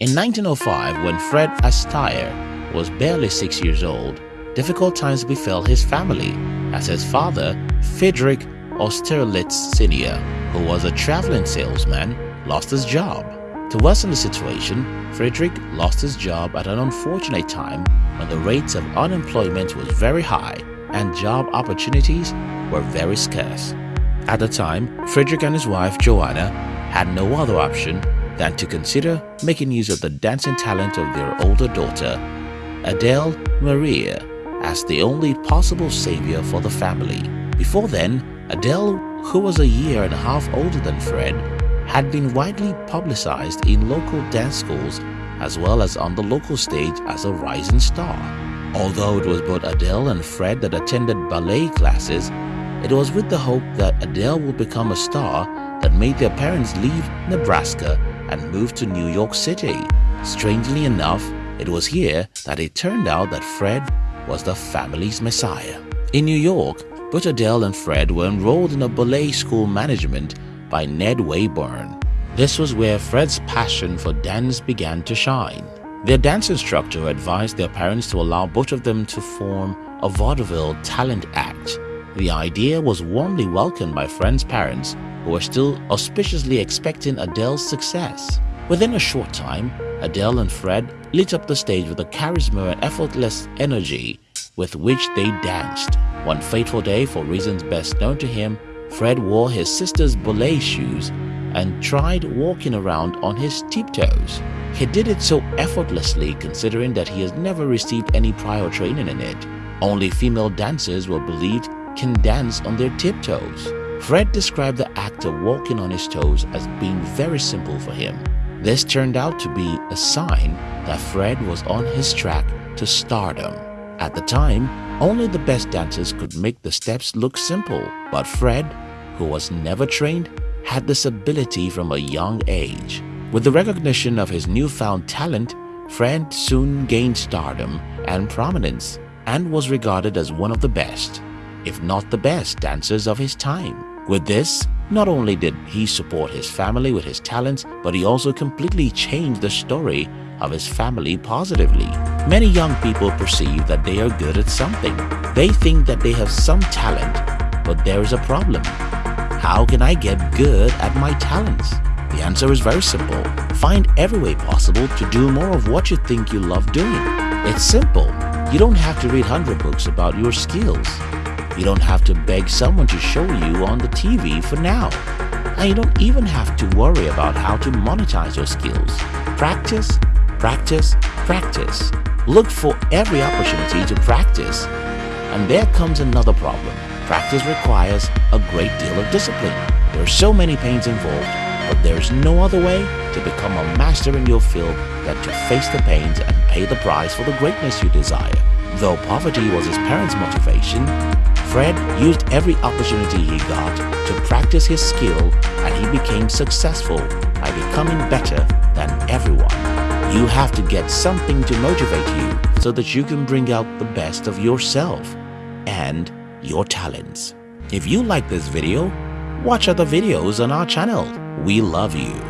In 1905, when Fred Astaire was barely six years old, difficult times befell his family as his father, Friedrich Austerlitz Sr., who was a traveling salesman, lost his job. To worsen the situation, Friedrich lost his job at an unfortunate time when the rates of unemployment was very high and job opportunities were very scarce. At the time, Friedrich and his wife Joanna had no other option than to consider making use of the dancing talent of their older daughter, Adele Maria, as the only possible savior for the family. Before then, Adele, who was a year and a half older than Fred, had been widely publicized in local dance schools as well as on the local stage as a rising star. Although it was both Adele and Fred that attended ballet classes, it was with the hope that Adele would become a star that made their parents leave Nebraska and moved to New York City. Strangely enough, it was here that it turned out that Fred was the family's messiah. In New York, both Adele and Fred were enrolled in a ballet school management by Ned Wayburn. This was where Fred's passion for dance began to shine. Their dance instructor advised their parents to allow both of them to form a vaudeville talent act. The idea was warmly welcomed by Fred's parents who were still auspiciously expecting Adele's success. Within a short time, Adele and Fred lit up the stage with a charisma and effortless energy with which they danced. One fateful day, for reasons best known to him, Fred wore his sister's ballet shoes and tried walking around on his tiptoes. He did it so effortlessly considering that he has never received any prior training in it. Only female dancers were believed can dance on their tiptoes. Fred described the act of walking on his toes as being very simple for him. This turned out to be a sign that Fred was on his track to stardom. At the time, only the best dancers could make the steps look simple, but Fred, who was never trained, had this ability from a young age. With the recognition of his newfound talent, Fred soon gained stardom and prominence and was regarded as one of the best, if not the best dancers of his time. With this, not only did he support his family with his talents, but he also completely changed the story of his family positively. Many young people perceive that they are good at something. They think that they have some talent, but there is a problem. How can I get good at my talents? The answer is very simple. Find every way possible to do more of what you think you love doing. It's simple. You don't have to read 100 books about your skills. You don't have to beg someone to show you on the TV for now. And you don't even have to worry about how to monetize your skills. Practice, practice, practice. Look for every opportunity to practice. And there comes another problem. Practice requires a great deal of discipline. There are so many pains involved, but there is no other way to become a master in your field than to face the pains and pay the price for the greatness you desire. Though poverty was his parents' motivation, Fred used every opportunity he got to practice his skill and he became successful by becoming better than everyone. You have to get something to motivate you so that you can bring out the best of yourself and your talents. If you like this video, watch other videos on our channel. We love you.